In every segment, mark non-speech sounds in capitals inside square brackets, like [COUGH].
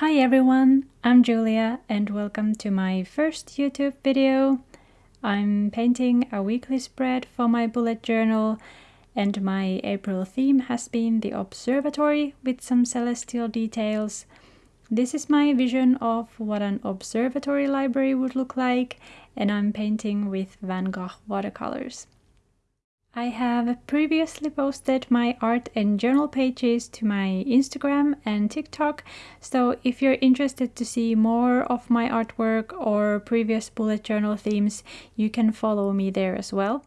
Hi everyone, I'm Julia and welcome to my first YouTube video. I'm painting a weekly spread for my bullet journal and my April theme has been the observatory with some celestial details. This is my vision of what an observatory library would look like and I'm painting with Van Gogh watercolors. I have previously posted my art and journal pages to my Instagram and TikTok, so if you're interested to see more of my artwork or previous bullet journal themes, you can follow me there as well.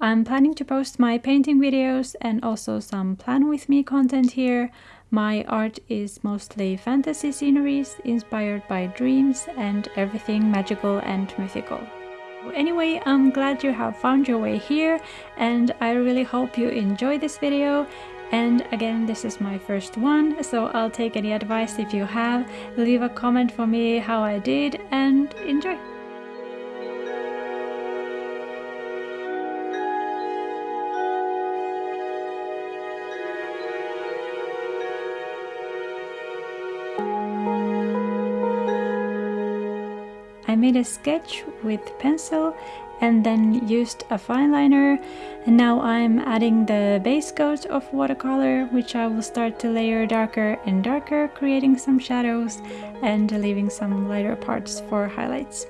I'm planning to post my painting videos and also some plan with me content here. My art is mostly fantasy sceneries inspired by dreams and everything magical and mythical. Anyway, I'm glad you have found your way here and I really hope you enjoy this video and again, this is my first one, so I'll take any advice if you have. Leave a comment for me how I did and enjoy! I made a sketch with pencil and then used a fine liner and now I'm adding the base coat of watercolor which I will start to layer darker and darker creating some shadows and leaving some lighter parts for highlights.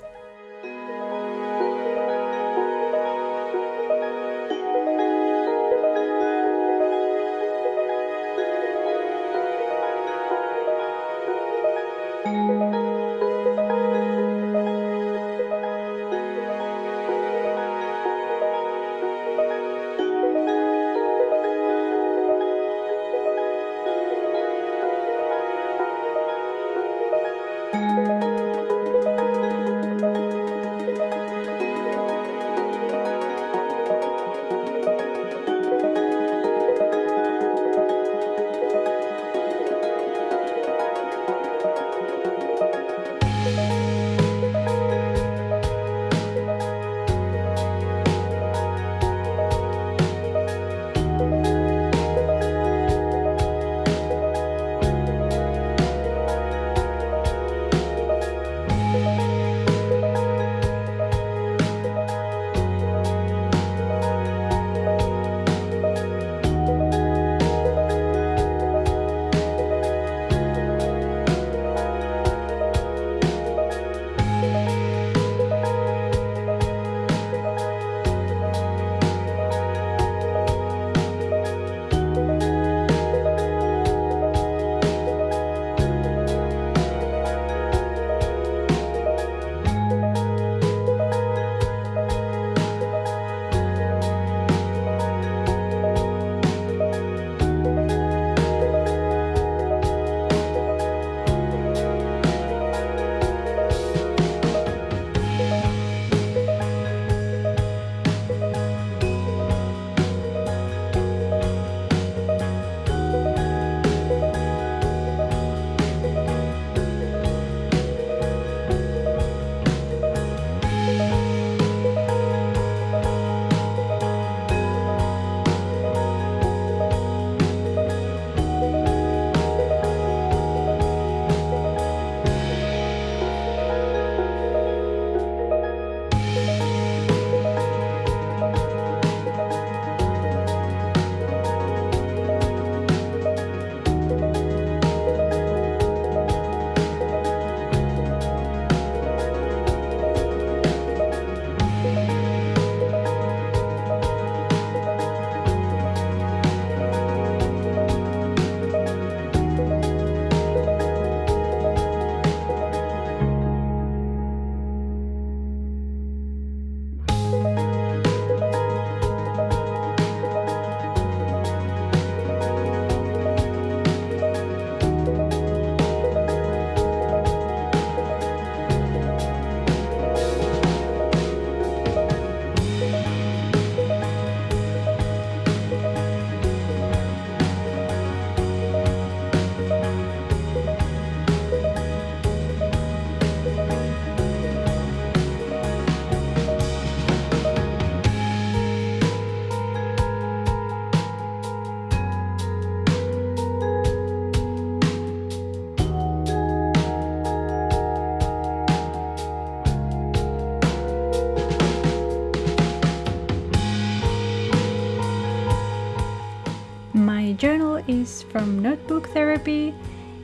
Sharpie.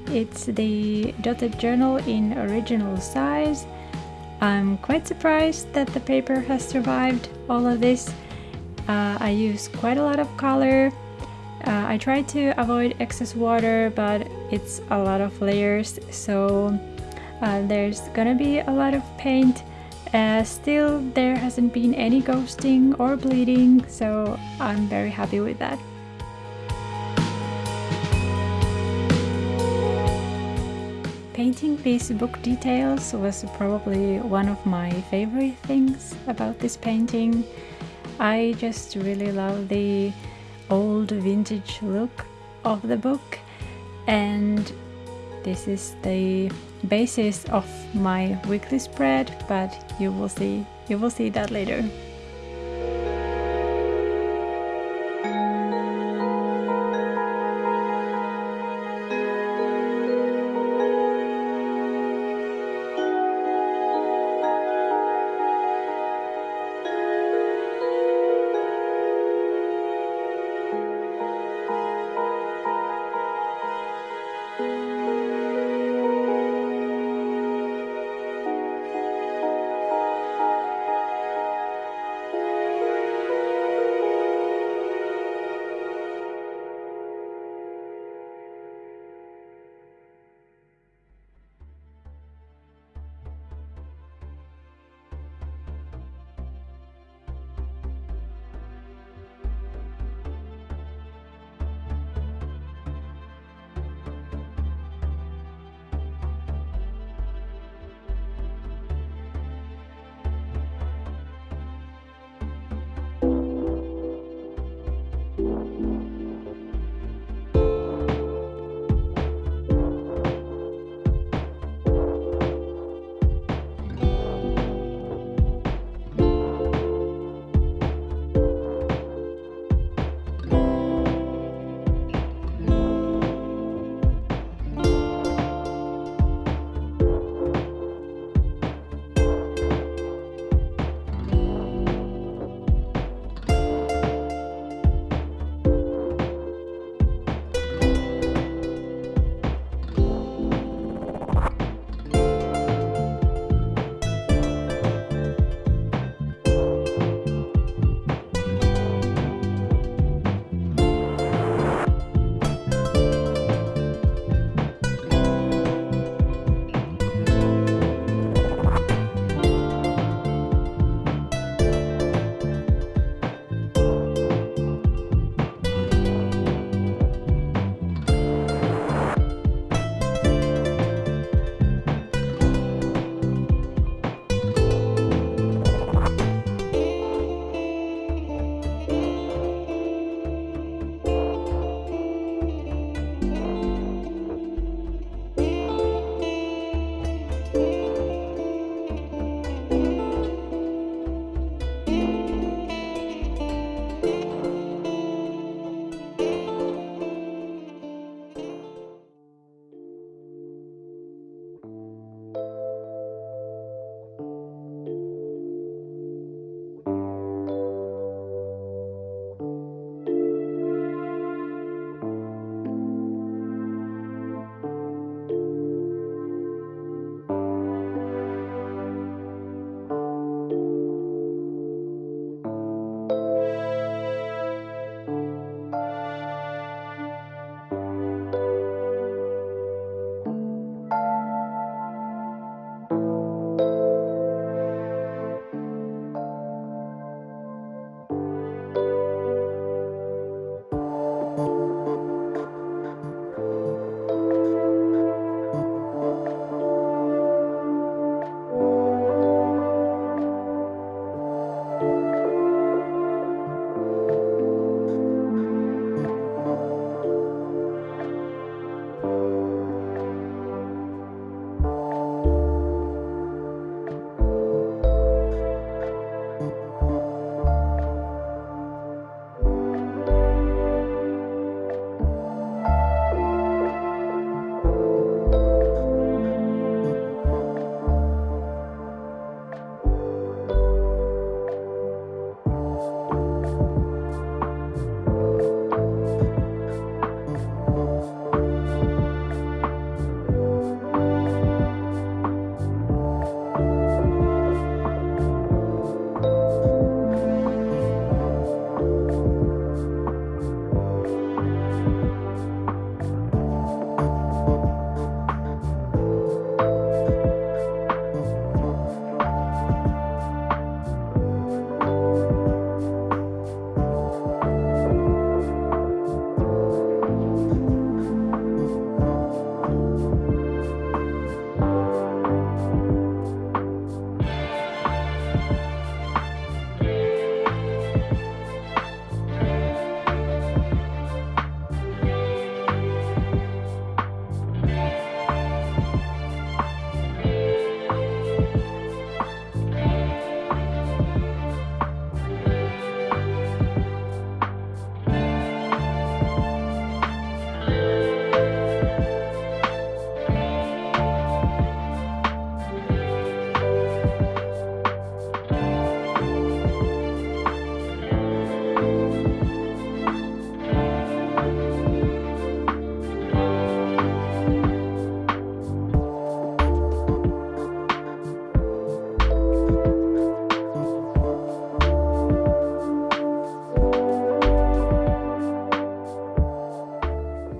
It's the dotted journal in original size. I'm quite surprised that the paper has survived all of this. Uh, I use quite a lot of color. Uh, I try to avoid excess water, but it's a lot of layers, so uh, there's gonna be a lot of paint. Uh, still, there hasn't been any ghosting or bleeding, so I'm very happy with that. Painting these book details was probably one of my favorite things about this painting. I just really love the old vintage look of the book and this is the basis of my weekly spread but you will see you will see that later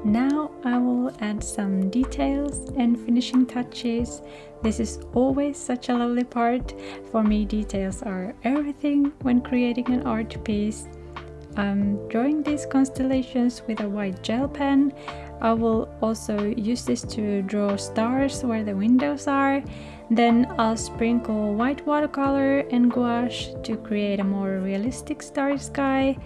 Now I will add some details and finishing touches. This is always such a lovely part. For me, details are everything when creating an art piece. I'm drawing these constellations with a white gel pen. I will also use this to draw stars where the windows are. Then I'll sprinkle white watercolor and gouache to create a more realistic starry sky.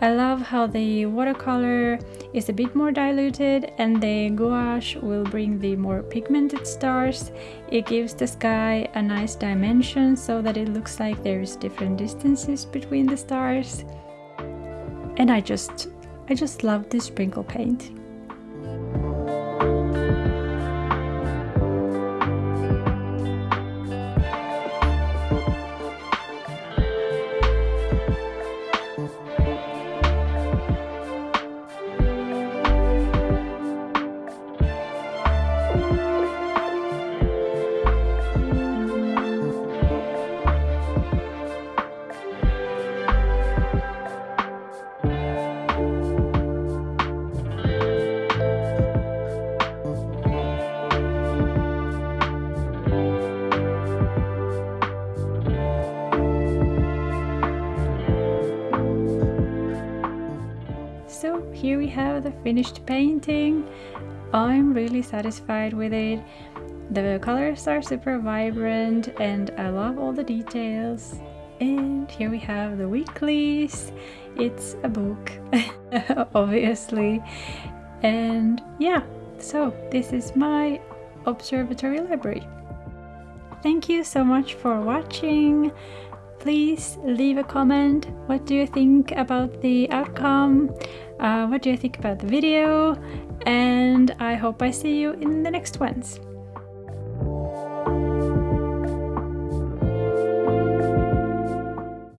I love how the watercolor is a bit more diluted and the gouache will bring the more pigmented stars. It gives the sky a nice dimension so that it looks like there's different distances between the stars. And I just, I just love this sprinkle paint. Finished painting. I'm really satisfied with it. The colors are super vibrant and I love all the details. And here we have the weeklies. It's a book, [LAUGHS] obviously. And yeah, so this is my observatory library. Thank you so much for watching please leave a comment. What do you think about the outcome? Uh, what do you think about the video? And I hope I see you in the next ones.